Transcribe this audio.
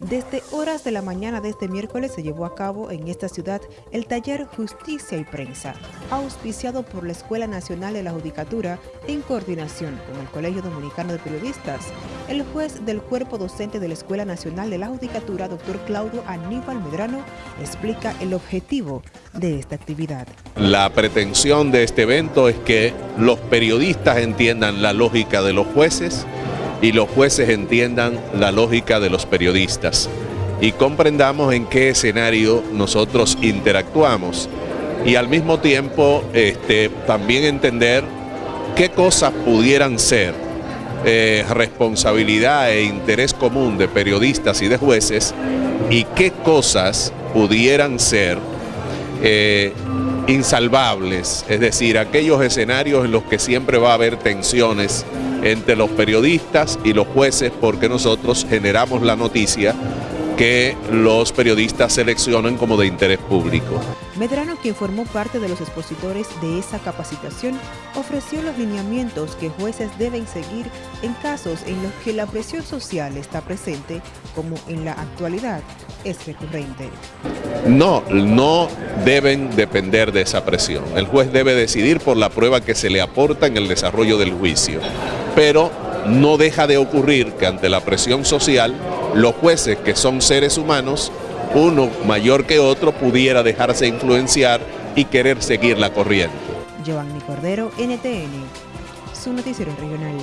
Desde horas de la mañana de este miércoles se llevó a cabo en esta ciudad el taller Justicia y Prensa, auspiciado por la Escuela Nacional de la Judicatura en coordinación con el Colegio Dominicano de Periodistas. El juez del cuerpo docente de la Escuela Nacional de la Judicatura, doctor Claudio Aníbal Medrano, explica el objetivo de esta actividad. La pretensión de este evento es que los periodistas entiendan la lógica de los jueces, y los jueces entiendan la lógica de los periodistas y comprendamos en qué escenario nosotros interactuamos y al mismo tiempo este, también entender qué cosas pudieran ser eh, responsabilidad e interés común de periodistas y de jueces y qué cosas pudieran ser eh, insalvables, es decir, aquellos escenarios en los que siempre va a haber tensiones entre los periodistas y los jueces porque nosotros generamos la noticia que los periodistas seleccionan como de interés público. Medrano, quien formó parte de los expositores de esa capacitación, ofreció los lineamientos que jueces deben seguir en casos en los que la presión social está presente, como en la actualidad es recurrente. No, no deben depender de esa presión. El juez debe decidir por la prueba que se le aporta en el desarrollo del juicio. Pero no deja de ocurrir que ante la presión social los jueces, que son seres humanos, uno mayor que otro, pudiera dejarse influenciar y querer seguir la corriente. Cordero, NTN, su noticiero regional.